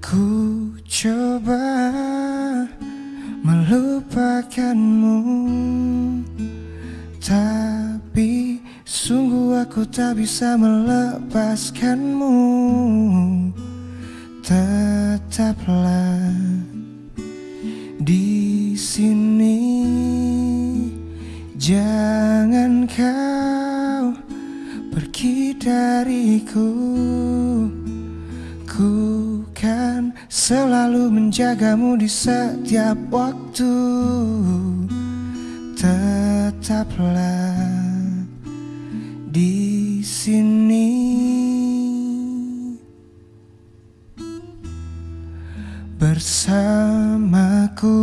Ku coba melupakanmu. Tapi sungguh aku tak bisa melepaskanmu. Tetaplah di sini. Jangan kau pergi dariku. Ku kan selalu menjagamu di setiap waktu Tetaplah di sini bersamaku.